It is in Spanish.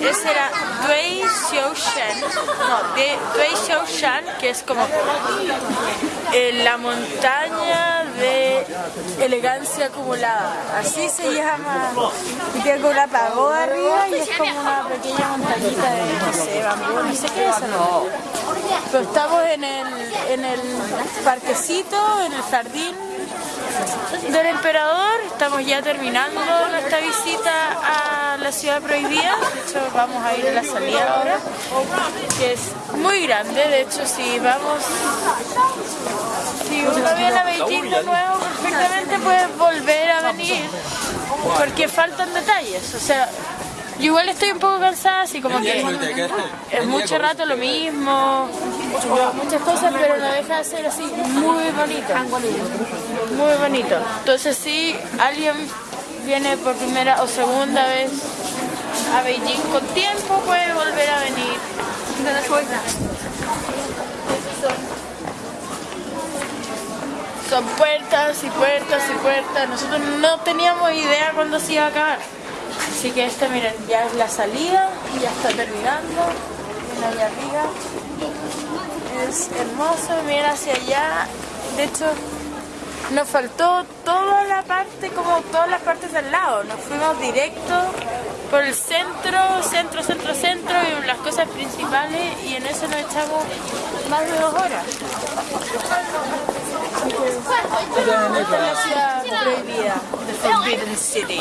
Ese era Dui Xiaoshan, no, Dui Xiaoshan, que es como eh, la montaña de elegancia acumulada. Así se llama. Y tiene una pagoda arriba y es como una pequeña montañita de, no sé, bambú, no sé qué es eso, no. Pero estamos en el, en el parquecito, en el jardín del emperador. Estamos ya terminando nuestra visita a la ciudad prohibida. De hecho, vamos a ir a la salida ahora, que es muy grande. De hecho, si vamos, si uno viene a Beijing de nuevo, perfectamente puedes volver a venir, porque faltan detalles. O sea, yo igual estoy un poco cansada, así como que es mucho rato lo mismo, muchas cosas, pero no deja de ser así muy bonito. Muy bonito. Entonces si alguien viene por primera o segunda vez a Beijing con tiempo, puede volver a venir. Son puertas y puertas y puertas. Nosotros no teníamos idea cuándo se iba a acabar. Así que esta, miren, ya es la salida, ya está terminando. Allá arriba. Es hermoso, miren hacia allá. De hecho, nos faltó toda la parte, como todas las partes del lado. Nos fuimos directo por el centro, centro, centro, centro y las cosas principales y en eso nos echamos más de dos horas. Esta es la ciudad prohibida, the Forbidden City.